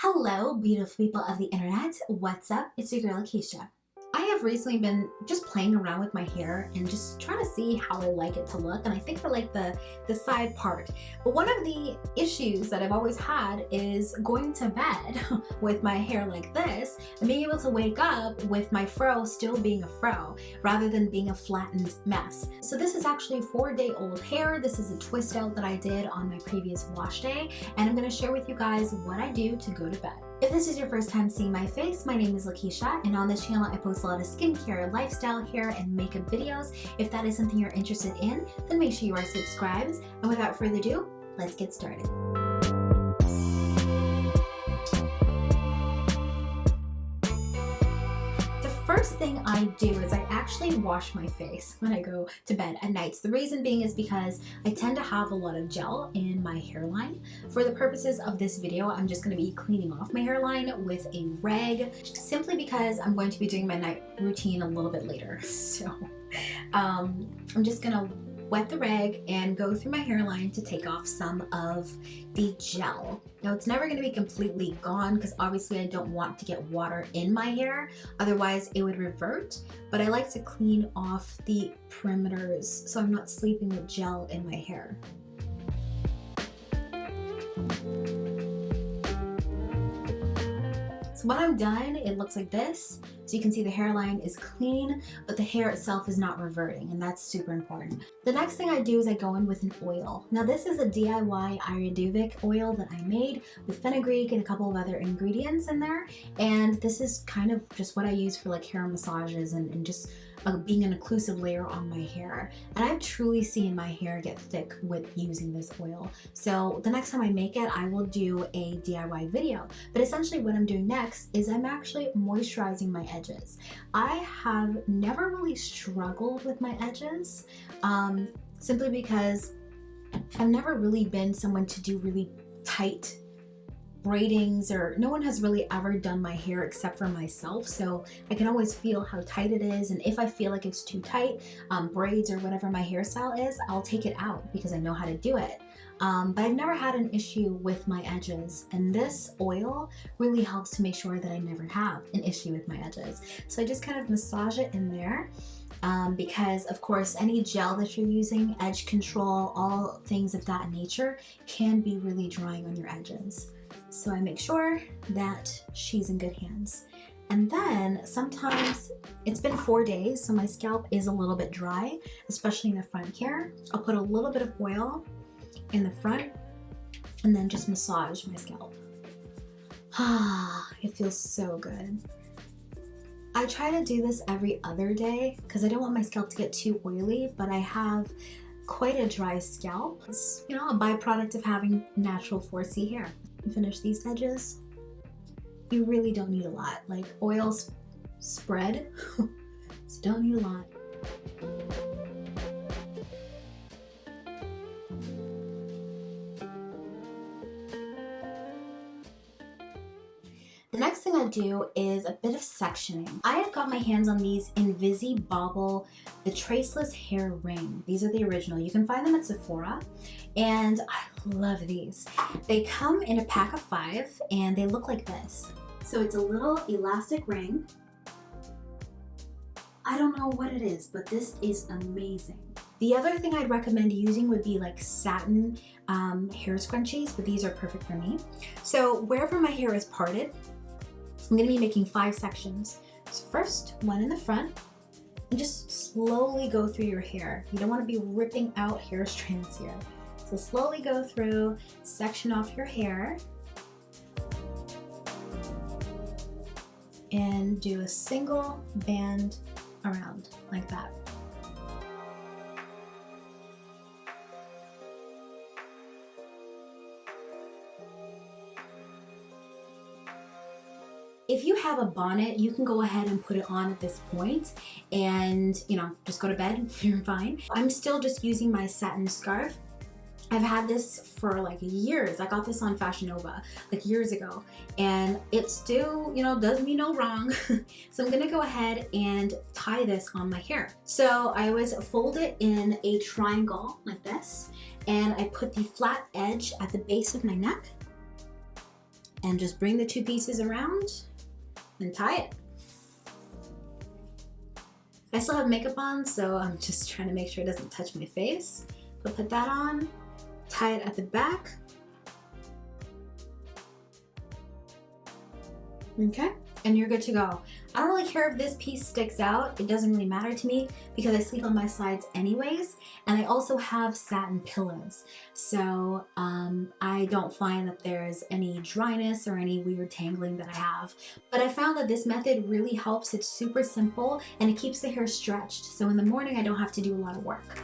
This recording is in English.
Hello, beautiful people of the internet. What's up? It's your girl, Keisha. Have recently been just playing around with my hair and just trying to see how I like it to look and I think I like the, the side part. But one of the issues that I've always had is going to bed with my hair like this and being able to wake up with my fro still being a fro rather than being a flattened mess. So this is actually four day old hair. This is a twist out that I did on my previous wash day and I'm going to share with you guys what I do to go to bed. If this is your first time seeing my face, my name is Lakeisha, and on this channel I post a lot of skincare, lifestyle, hair, and makeup videos. If that is something you're interested in, then make sure you are subscribed. And without further ado, let's get started. First thing I do is I actually wash my face when I go to bed at nights. The reason being is because I tend to have a lot of gel in my hairline. For the purposes of this video, I'm just going to be cleaning off my hairline with a rag simply because I'm going to be doing my night routine a little bit later. So um, I'm just going to wet the rag and go through my hairline to take off some of the gel. Now it's never going to be completely gone because obviously I don't want to get water in my hair otherwise it would revert but I like to clean off the perimeters so I'm not sleeping with gel in my hair. So when I'm done, it looks like this. So you can see the hairline is clean, but the hair itself is not reverting, and that's super important. The next thing I do is I go in with an oil. Now this is a DIY Ayurvedic oil that I made with fenugreek and a couple of other ingredients in there. And this is kind of just what I use for like hair massages and, and just uh, being an occlusive layer on my hair. And I've truly seen my hair get thick with using this oil. So the next time I make it, I will do a DIY video. But essentially what I'm doing next is I'm actually moisturizing my edges. I have never really struggled with my edges um, simply because I've never really been someone to do really tight braidings or no one has really ever done my hair except for myself. So I can always feel how tight it is. And if I feel like it's too tight um, braids or whatever my hairstyle is I'll take it out because I know how to do it. Um, but I've never had an issue with my edges. And this oil really helps to make sure that I never have an issue with my edges. So I just kind of massage it in there um, because of course any gel that you're using, edge control, all things of that nature can be really drying on your edges. So I make sure that she's in good hands. And then sometimes it's been four days, so my scalp is a little bit dry, especially in the front here. I'll put a little bit of oil in the front and then just massage my scalp. Ah, it feels so good. I try to do this every other day because I don't want my scalp to get too oily, but I have quite a dry scalp. It's, you know, a byproduct of having natural 4C hair finish these edges. You really don't need a lot. Like oils spread, so don't need a lot. The next thing I do is a bit of sectioning. I have got my hands on these Invisibobble, the Traceless Hair Ring. These are the original. You can find them at Sephora and I love these. They come in a pack of five and they look like this. So it's a little elastic ring. I don't know what it is, but this is amazing. The other thing I'd recommend using would be like satin um, hair scrunchies, but these are perfect for me. So wherever my hair is parted, I'm gonna be making five sections. So first, one in the front, and just slowly go through your hair. You don't wanna be ripping out hair strands here. So slowly go through, section off your hair, and do a single band around like that. If you have a bonnet, you can go ahead and put it on at this point and, you know, just go to bed, you're fine. I'm still just using my satin scarf I've had this for like years. I got this on Fashion Nova like years ago and it still, you know, does me no wrong. so I'm gonna go ahead and tie this on my hair. So I always fold it in a triangle like this and I put the flat edge at the base of my neck and just bring the two pieces around and tie it. I still have makeup on, so I'm just trying to make sure it doesn't touch my face. But put that on, tie it at the back. Okay, and you're good to go. I don't really care if this piece sticks out. It doesn't really matter to me because I sleep on my sides anyways. And I also have satin pillows. So um, I don't find that there's any dryness or any weird tangling that I have. But I found that this method really helps. It's super simple and it keeps the hair stretched. So in the morning, I don't have to do a lot of work.